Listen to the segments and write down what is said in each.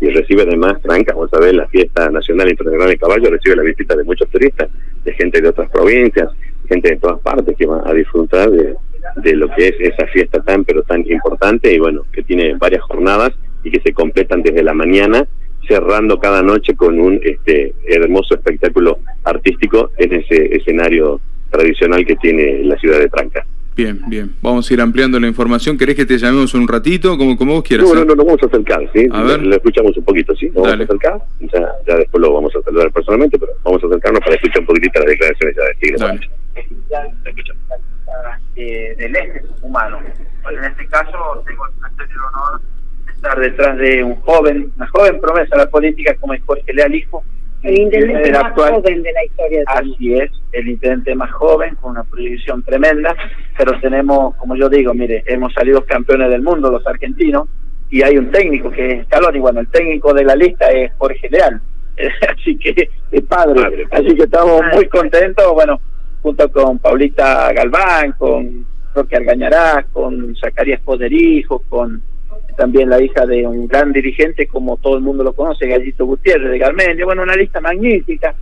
y recibe además, Tranca, vamos a ver, la fiesta nacional internacional de caballo, recibe la visita de muchos turistas, de gente de otras provincias, gente de todas partes que va a disfrutar de, de lo que es esa fiesta tan pero tan importante y bueno, que tiene varias jornadas y que se completan desde la mañana, cerrando cada noche con un este hermoso espectáculo artístico en ese escenario tradicional que tiene la ciudad de Tranca. Bien, bien. Vamos a ir ampliando la información. ¿Querés que te llamemos un ratito? Como, como vos quieras. No, no, no, nos vamos a acercar, ¿sí? A ver. Lo escuchamos un poquito, ¿sí? Nos vamos a acercar. Ya, ya, después lo vamos a saludar personalmente, pero vamos a acercarnos para escuchar un poquitito las declaraciones ya de Tigre. Dale. Eh, del este humano. en este caso tengo el honor de estar detrás de un joven, una joven promesa de la política como es Jorge Leal Hijo, el intendente más joven de la historia. De Así es, el intendente más joven, con una proyección tremenda, pero tenemos, como yo digo, mire, hemos salido campeones del mundo los argentinos, y hay un técnico que es Scaloni, bueno, el técnico de la lista es Jorge Leal, así que es padre, así que estamos muy contentos, bueno, junto con Paulita Galván, con Roque Argañarás, con Zacarías Poderijo, con también la hija de un gran dirigente como todo el mundo lo conoce, Gallito Gutiérrez de Garmendia, bueno, una lista magnífica.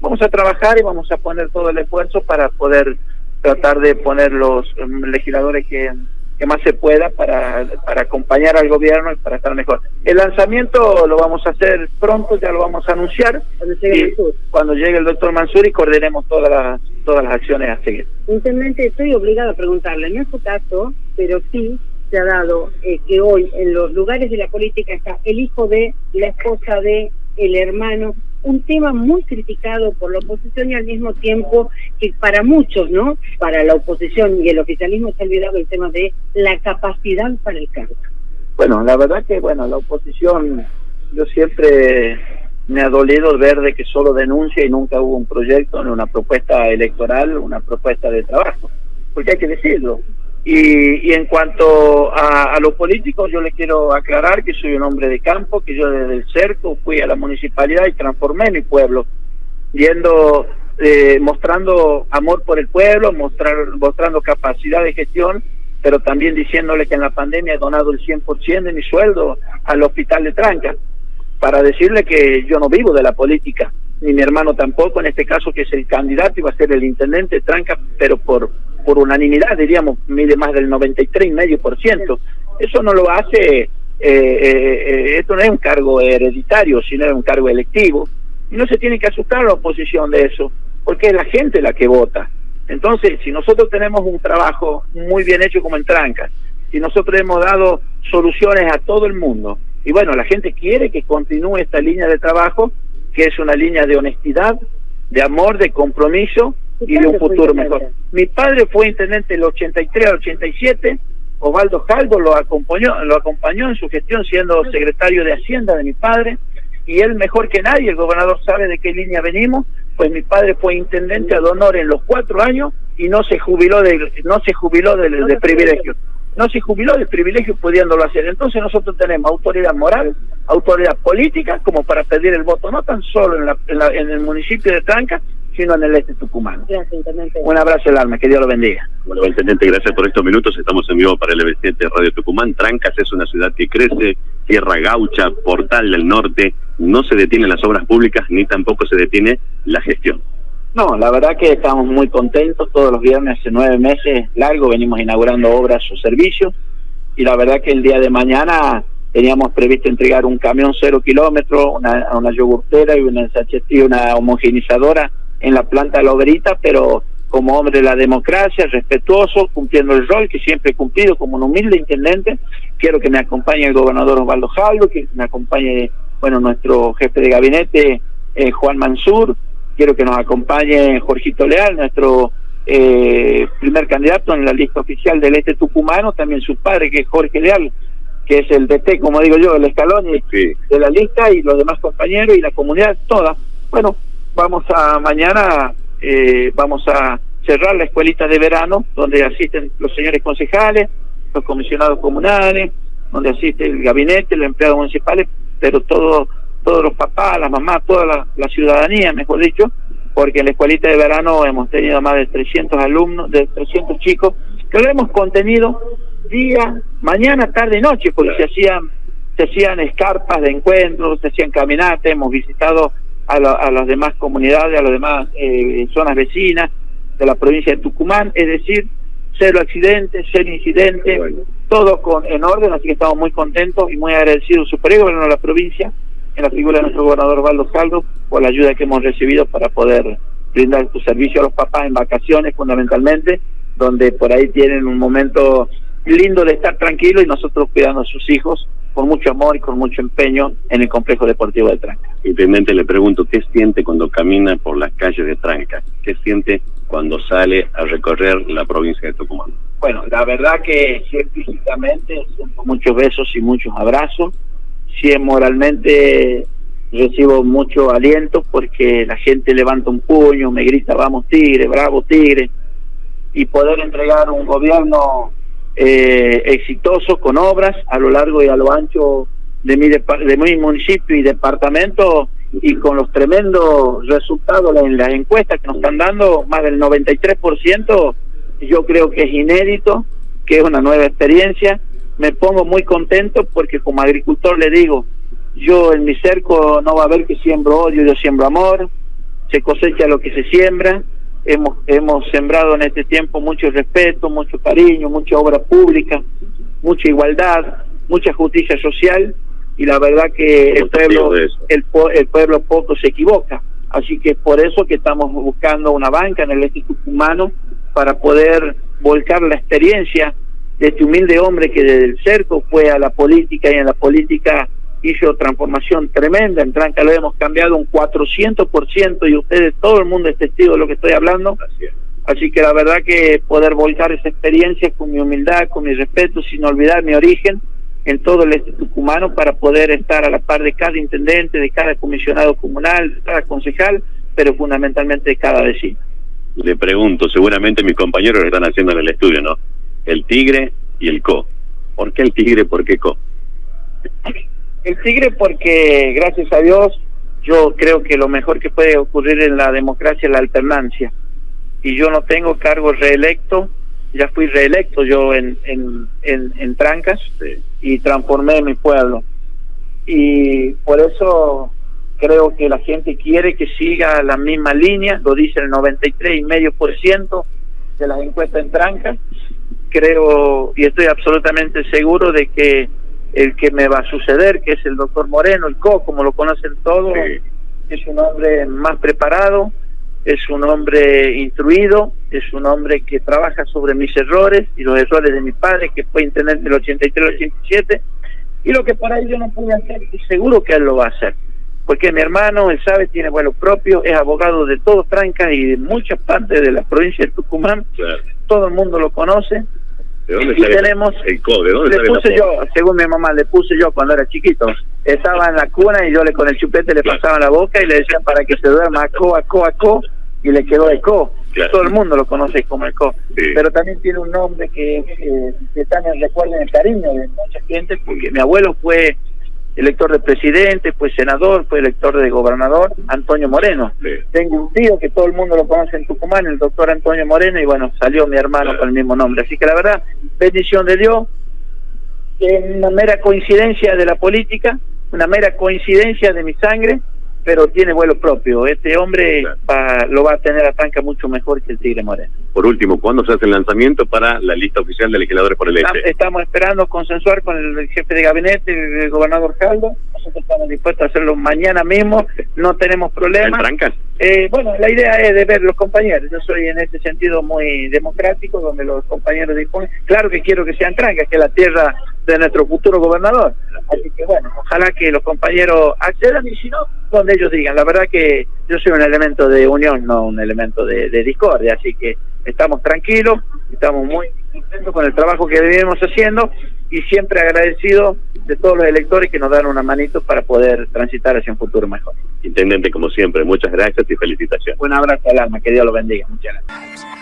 Vamos a trabajar y vamos a poner todo el esfuerzo para poder tratar de poner los um, legisladores que, que más se pueda para, para acompañar al gobierno y para estar mejor. El lanzamiento lo vamos a hacer pronto, ya lo vamos a anunciar cuando llegue, el, cuando llegue el doctor Mansur y coordinemos todas las, todas las acciones a seguir. Intendente, estoy obligado a preguntarle, no es su caso, pero sí se ha dado eh, que hoy en los lugares de la política está el hijo de, la esposa de, el hermano, un tema muy criticado por la oposición y al mismo tiempo que para muchos, ¿no? Para la oposición y el oficialismo se ha olvidado el tema de la capacidad para el cargo. Bueno, la verdad que, bueno, la oposición, yo siempre me ha dolido ver de que solo denuncia y nunca hubo un proyecto, ni una propuesta electoral, una propuesta de trabajo. Porque hay que decirlo, y, y en cuanto a, a, los políticos, yo le quiero aclarar que soy un hombre de campo, que yo desde el cerco fui a la municipalidad y transformé mi pueblo, yendo, eh, mostrando amor por el pueblo, mostrar, mostrando capacidad de gestión, pero también diciéndole que en la pandemia he donado el 100% de mi sueldo al hospital de Tranca, para decirle que yo no vivo de la política, ni mi hermano tampoco, en este caso que es el candidato, iba a ser el intendente de Tranca, pero por por unanimidad, diríamos, mide más del 93,5%. Eso no lo hace, eh, eh, eh, esto no es un cargo hereditario, sino es un cargo electivo. Y no se tiene que asustar la oposición de eso, porque es la gente la que vota. Entonces, si nosotros tenemos un trabajo muy bien hecho como en Tranca, si nosotros hemos dado soluciones a todo el mundo, y bueno, la gente quiere que continúe esta línea de trabajo, que es una línea de honestidad, de amor, de compromiso y de un futuro mejor. Mi padre fue intendente del 83 al 87, Osvaldo Calvo lo acompañó, lo acompañó en su gestión siendo secretario de Hacienda de mi padre, y él mejor que nadie, el gobernador sabe de qué línea venimos, pues mi padre fue intendente ad honor en los cuatro años y no se jubiló de, no se jubiló de, de privilegio. No se jubiló de privilegio pudiéndolo hacer. Entonces nosotros tenemos autoridad moral, autoridad política, como para pedir el voto, no tan solo en, la, en, el municipio de Tranca, en el este tucumano. Gracias, Intendente. Un abrazo al alma, que Dios lo bendiga. Bueno, Intendente, gracias por estos minutos. Estamos en vivo para el EB7 Radio Tucumán. Trancas es una ciudad que crece, tierra gaucha, portal del norte. No se detienen las obras públicas ni tampoco se detiene la gestión. No, la verdad que estamos muy contentos. Todos los viernes, hace nueve meses largo, venimos inaugurando obras o servicios. Y la verdad que el día de mañana teníamos previsto entregar un camión cero kilómetros, una, una yogurtera y una, y una homogenizadora en la planta de la obrita, pero como hombre de la democracia, respetuoso, cumpliendo el rol que siempre he cumplido como un humilde intendente. Quiero que me acompañe el gobernador Osvaldo Jaldo, que me acompañe, bueno, nuestro jefe de gabinete, eh, Juan Mansur, quiero que nos acompañe Jorgito Leal, nuestro eh, primer candidato en la lista oficial del este tucumano, también su padre, que es Jorge Leal, que es el DT, como digo yo, el escalón de la lista, y los demás compañeros y la comunidad toda. Bueno, vamos a mañana, eh, vamos a cerrar la escuelita de verano, donde asisten los señores concejales, los comisionados comunales, donde asiste el gabinete, los empleados municipales, pero todo todos los papás, las mamás, toda la, ciudadanía, mejor dicho, porque en la escuelita de verano hemos tenido más de 300 alumnos, de 300 chicos, que lo hemos contenido día, mañana, tarde y noche, porque se hacían se hacían escarpas de encuentros, se hacían caminatas, hemos visitado a, a las demás comunidades, a las demás eh, zonas vecinas de la provincia de Tucumán, es decir, cero accidentes, cero incidentes, todo con en orden, así que estamos muy contentos y muy agradecidos super gobierno de la provincia, en la figura de nuestro gobernador Valdo Saldo, por la ayuda que hemos recibido para poder brindar su servicio a los papás en vacaciones fundamentalmente, donde por ahí tienen un momento lindo de estar tranquilo y nosotros cuidando a sus hijos con mucho amor y con mucho empeño en el complejo deportivo de Tranca. Intendente, le pregunto, ¿qué siente cuando camina por las calles de Tranca? ¿Qué siente cuando sale a recorrer la provincia de Tucumán? Bueno, la verdad que científicamente siento muchos besos y muchos abrazos. Sí, moralmente recibo mucho aliento porque la gente levanta un puño, me grita, vamos Tigre, bravo Tigre, y poder entregar un gobierno eh, exitoso con obras a lo largo y a lo ancho de mi, de mi municipio y departamento y con los tremendos resultados en las encuestas que nos están dando, más del 93%, yo creo que es inédito, que es una nueva experiencia. Me pongo muy contento porque como agricultor le digo, yo en mi cerco no va a haber que siembro odio, yo siembro amor, se cosecha lo que se siembra, hemos, hemos sembrado en este tiempo mucho respeto, mucho cariño, mucha obra pública, mucha igualdad, mucha justicia social y la verdad que el pueblo, el, el pueblo poco se equivoca. Así que por eso que estamos buscando una banca en el Instituto Humano para poder volcar la experiencia de este humilde hombre que desde el cerco fue a la política y en la política hizo transformación tremenda, en Tranca lo hemos cambiado un 400% y ustedes, todo el mundo es testigo de lo que estoy hablando. Así que la verdad que poder volcar esa experiencia con mi humildad, con mi respeto, sin olvidar mi origen, en todo el este tucumano para poder estar a la par de cada intendente, de cada comisionado comunal, de cada concejal, pero fundamentalmente de cada vecino. Le pregunto, seguramente mis compañeros lo están haciendo en el estudio, ¿no? El tigre y el co. ¿Por qué el tigre, por qué co? El tigre porque, gracias a Dios, yo creo que lo mejor que puede ocurrir en la democracia es la alternancia. Y yo no tengo cargo reelecto, ya fui reelecto yo en, en, en, Trancas y transformé mi pueblo. Y por eso creo que la gente quiere que siga la misma línea, lo dice el 93,5% de las encuestas en Trancas. Creo y estoy absolutamente seguro de que el que me va a suceder, que es el doctor Moreno, el CO, como lo conocen todos, es un hombre más preparado, es un hombre instruido, es un hombre que trabaja sobre mis errores y los errores de mi padre, que fue intendente del 83 al 87, y lo que por ahí yo no pude hacer, y seguro que él lo va a hacer, porque mi hermano, él sabe, tiene vuelo propio, es abogado de todo Tranca y de muchas partes de la provincia de Tucumán, todo el mundo lo conoce, ¿De dónde y tenemos, el ¿De dónde le puse yo, según mi mamá, le puse yo cuando era chiquito. Estaba en la cuna y yo le con el chupete le pasaba la boca y le decían para que se duerma co, a co, a co y le quedó Eco. Todo el mundo lo conoce como Eco. Pero también tiene un nombre que, que, también recuerda el cariño de mucha gente, porque mi abuelo fue elector de presidente, fue senador, fue elector de gobernador, Antonio Moreno. Tengo un tío que todo el mundo lo conoce en Tucumán, el doctor Antonio Moreno, y bueno, salió mi hermano con el mismo nombre. Así que la verdad, bendición de Dios, una mera coincidencia de la política, una mera coincidencia de mi sangre, pero tiene vuelo propio. Este hombre va, lo va a tener a Tranca mucho mejor que el Tigre Moreno. Por último, ¿cuándo se hace el lanzamiento para la lista oficial de legisladores por el este? Estamos esperando consensuar con el jefe de gabinete, el gobernador Caldo. Nosotros estamos dispuestos a hacerlo mañana mismo, no tenemos problemas. ¿En eh, bueno, la idea es de ver los compañeros. Yo soy en ese sentido muy democrático, donde los compañeros disponen. Claro que quiero que sean Trancas, que es la tierra de nuestro futuro gobernador. Así que bueno, ojalá que los compañeros accedan y si no, donde ellos digan. La verdad que yo soy un elemento de unión, no un elemento de, discordia, así que estamos tranquilos, estamos muy contentos con el trabajo que venimos haciendo y siempre agradecidos de todos los electores que nos dan una manito para poder transitar hacia un futuro mejor. Intendente, como siempre, muchas gracias y felicitaciones. Un abrazo al alma, que Dios lo bendiga. Muchas gracias.